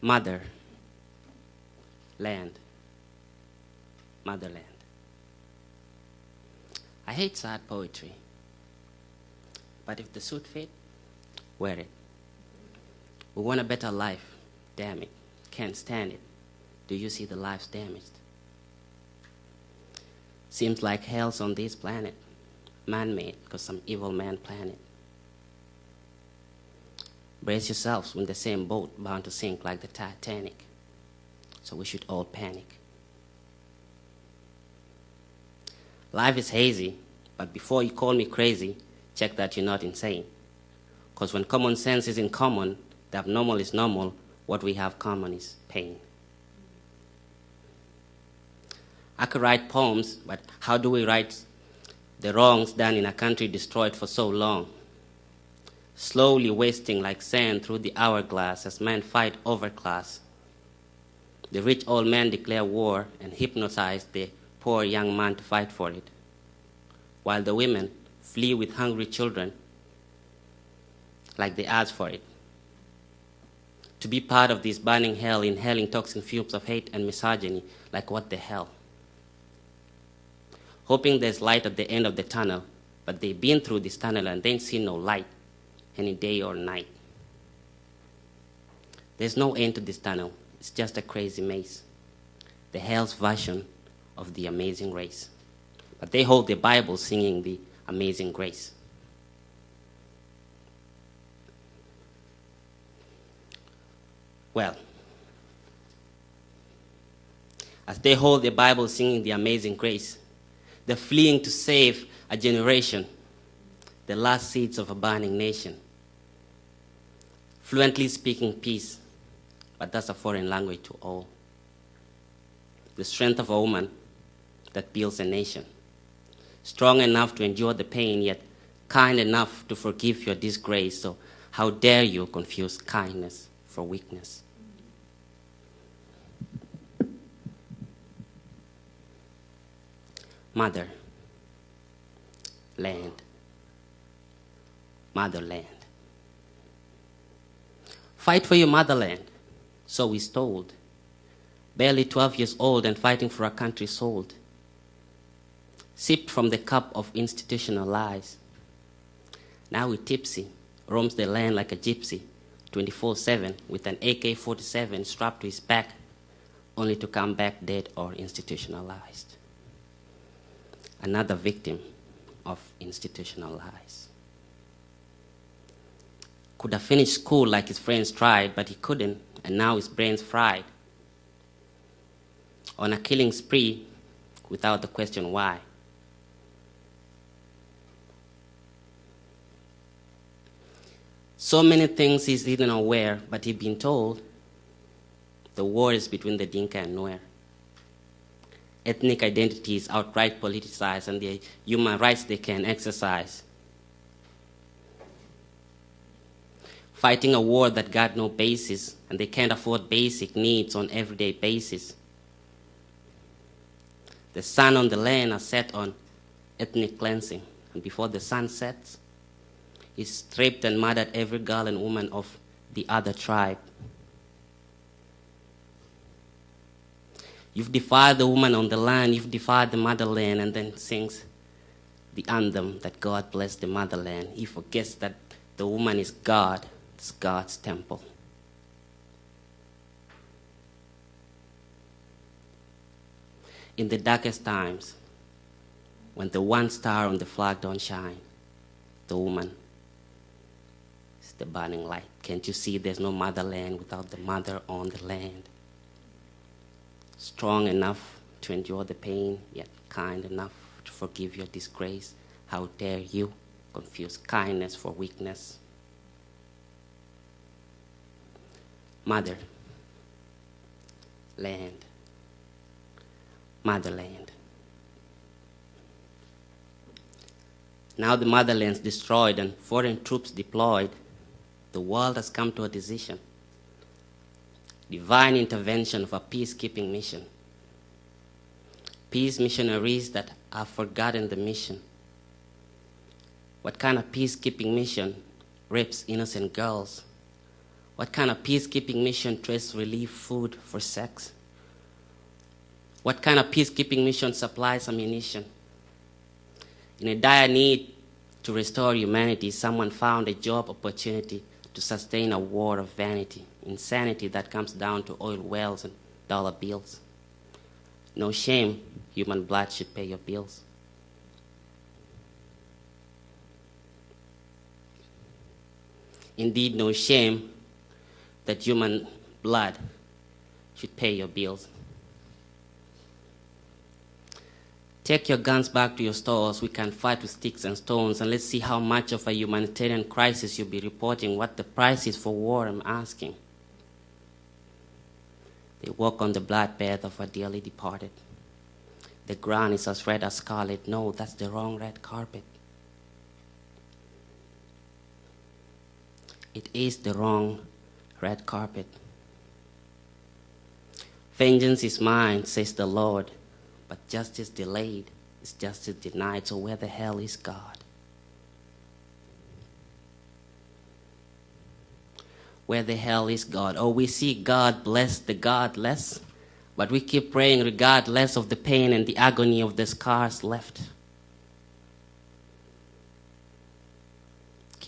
Mother, land, motherland. I hate sad poetry, but if the suit fit, wear it. We want a better life, damn it, can't stand it. Do you see the lives damaged? Seems like hell's on this planet, man-made, because some evil man planned it. Brace yourselves, we're in the same boat, bound to sink like the Titanic. So we should all panic. Life is hazy, but before you call me crazy, check that you're not insane. Because when common sense is in common, the abnormal is normal, what we have common is pain. I could write poems, but how do we write the wrongs done in a country destroyed for so long? Slowly wasting like sand through the hourglass as men fight over class. The rich old men declare war and hypnotize the poor young man to fight for it, while the women flee with hungry children like they asked for it. To be part of this burning hell, inhaling toxic fumes of hate and misogyny, like what the hell? hoping there's light at the end of the tunnel, but they've been through this tunnel and they see no light any day or night. There's no end to this tunnel. It's just a crazy maze. The hell's version of the amazing race. But they hold the Bible singing the amazing grace. Well, as they hold the Bible singing the amazing grace, they're fleeing to save a generation, the last seeds of a burning nation. Fluently speaking peace, but that's a foreign language to all. The strength of a woman that builds a nation. Strong enough to endure the pain, yet kind enough to forgive your disgrace. So, how dare you confuse kindness for weakness? Mother, land, motherland. Fight for your motherland, so we're told. Barely 12 years old and fighting for a country sold. Sipped from the cup of institutional lies. Now we tipsy, roams the land like a gypsy, 24-7 with an AK-47 strapped to his back, only to come back dead or institutionalized another victim of institutional lies. Could have finished school like his friends tried, but he couldn't, and now his brain's fried. On a killing spree without the question why. So many things he's even aware, but he's been told the war is between the Dinka and Nuer ethnic identity is outright politicized and the human rights they can exercise. Fighting a war that got no basis and they can't afford basic needs on everyday basis. The sun on the land are set on ethnic cleansing and before the sun sets, he stripped and murdered every girl and woman of the other tribe. You've defied the woman on the land, you've defied the motherland, and then sings the anthem that God bless the motherland. He forgets that the woman is God, it's God's temple. In the darkest times, when the one star on the flag don't shine, the woman is the burning light. Can't you see there's no motherland without the mother on the land? strong enough to endure the pain, yet kind enough to forgive your disgrace. How dare you confuse kindness for weakness? Mother, land, motherland. Now the motherland's destroyed and foreign troops deployed. The world has come to a decision divine intervention of a peacekeeping mission. Peace missionaries that have forgotten the mission. What kind of peacekeeping mission rapes innocent girls What kind of peacekeeping mission trades relief food for sex? What kind of peacekeeping mission supplies ammunition? In a dire need to restore humanity, someone found a job opportunity to sustain a war of vanity, insanity that comes down to oil wells and dollar bills. No shame, human blood should pay your bills. Indeed, no shame that human blood should pay your bills. Take your guns back to your stores. We can fight with sticks and stones, and let's see how much of a humanitarian crisis you'll be reporting. What the price is for war, I'm asking. They walk on the bloodbath of a dearly departed. The ground is as red as scarlet. No, that's the wrong red carpet. It is the wrong red carpet. Vengeance is mine, says the Lord, but justice delayed is justice denied. So where the hell is God? Where the hell is God? Oh, we see God bless the godless, but we keep praying regardless of the pain and the agony of the scars left.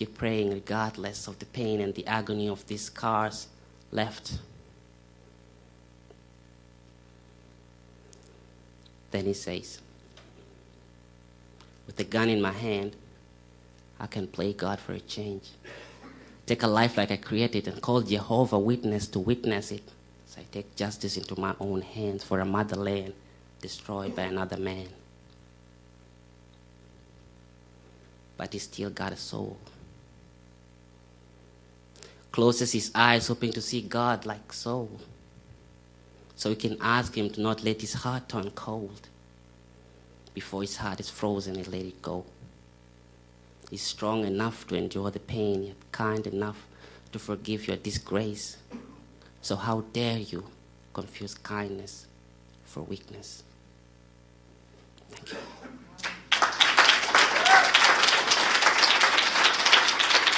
Keep praying regardless of the pain and the agony of these scars left. Then he says, With a gun in my hand, I can play God for a change. Take a life like I created and call Jehovah witness to witness it. So I take justice into my own hands for a motherland destroyed by another man. But he still got a soul closes his eyes, hoping to see God like so. So he can ask him to not let his heart turn cold. Before his heart is frozen, he let it go. He's strong enough to endure the pain, yet kind enough to forgive your disgrace. So how dare you confuse kindness for weakness? Thank you.